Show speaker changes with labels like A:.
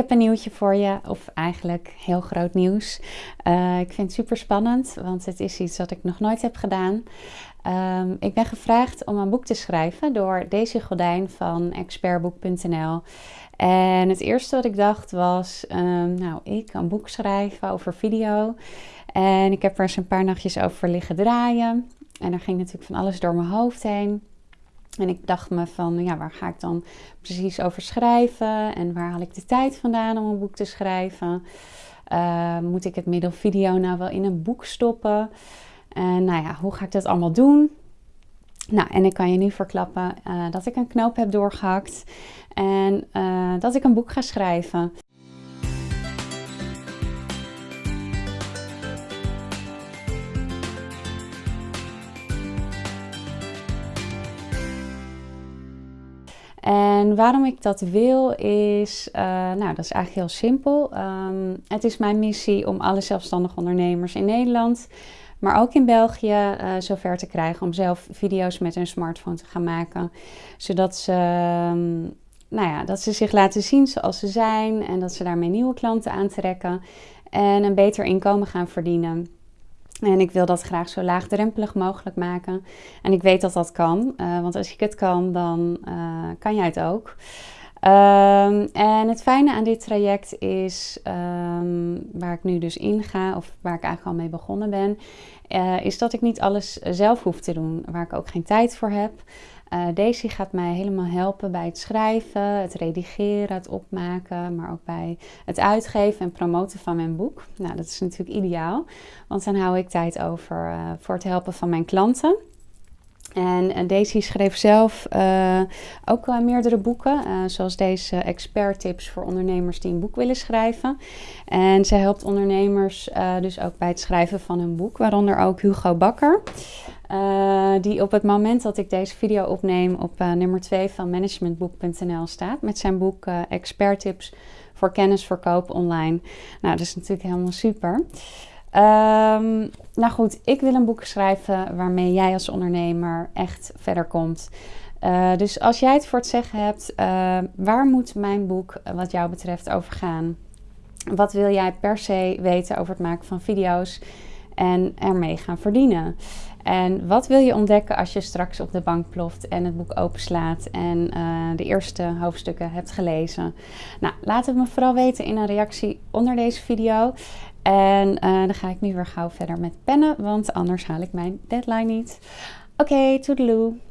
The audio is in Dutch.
A: heb een nieuwtje voor je, of eigenlijk heel groot nieuws. Uh, ik vind het super spannend, want het is iets wat ik nog nooit heb gedaan. Um, ik ben gevraagd om een boek te schrijven door Daisy Gordijn van expertboek.nl. En het eerste wat ik dacht was, um, nou, ik een boek schrijven over video. En ik heb er eens een paar nachtjes over liggen draaien. En er ging natuurlijk van alles door mijn hoofd heen. En ik dacht me van, ja, waar ga ik dan precies over schrijven? En waar haal ik de tijd vandaan om een boek te schrijven? Uh, moet ik het middel video nou wel in een boek stoppen? En nou ja, hoe ga ik dat allemaal doen? Nou, en ik kan je nu verklappen uh, dat ik een knoop heb doorgehakt en uh, dat ik een boek ga schrijven. En waarom ik dat wil is, uh, nou dat is eigenlijk heel simpel. Um, het is mijn missie om alle zelfstandige ondernemers in Nederland, maar ook in België, uh, zover te krijgen om zelf video's met hun smartphone te gaan maken. Zodat ze, um, nou ja, dat ze zich laten zien zoals ze zijn en dat ze daarmee nieuwe klanten aantrekken en een beter inkomen gaan verdienen. En ik wil dat graag zo laagdrempelig mogelijk maken. En ik weet dat dat kan, uh, want als ik het kan, dan uh, kan jij het ook. Um, en het fijne aan dit traject is, um, waar ik nu dus in ga, of waar ik eigenlijk al mee begonnen ben, uh, is dat ik niet alles zelf hoef te doen, waar ik ook geen tijd voor heb. Uh, Daisy gaat mij helemaal helpen bij het schrijven, het redigeren, het opmaken, maar ook bij het uitgeven en promoten van mijn boek. Nou, dat is natuurlijk ideaal, want dan hou ik tijd over uh, voor het helpen van mijn klanten. En uh, Daisy schreef zelf ook meerdere boeken, zoals deze expert tips voor ondernemers die een boek willen schrijven. En zij helpt ondernemers dus ook bij het schrijven van een boek, waaronder ook Hugo Bakker. Die op het moment dat ik deze video opneem op nummer 2 van managementboek.nl staat met zijn boek Expert tips voor kennisverkoop online. Nou, dat is natuurlijk helemaal super. Um, nou goed, ik wil een boek schrijven waarmee jij als ondernemer echt verder komt. Uh, dus als jij het voor het zeggen hebt, uh, waar moet mijn boek wat jou betreft over gaan? Wat wil jij per se weten over het maken van video's en ermee gaan verdienen? En wat wil je ontdekken als je straks op de bank ploft en het boek openslaat en uh, de eerste hoofdstukken hebt gelezen? Nou, laat het me vooral weten in een reactie onder deze video. En uh, dan ga ik nu weer gauw verder met pennen, want anders haal ik mijn deadline niet. Oké, okay, toedeloe!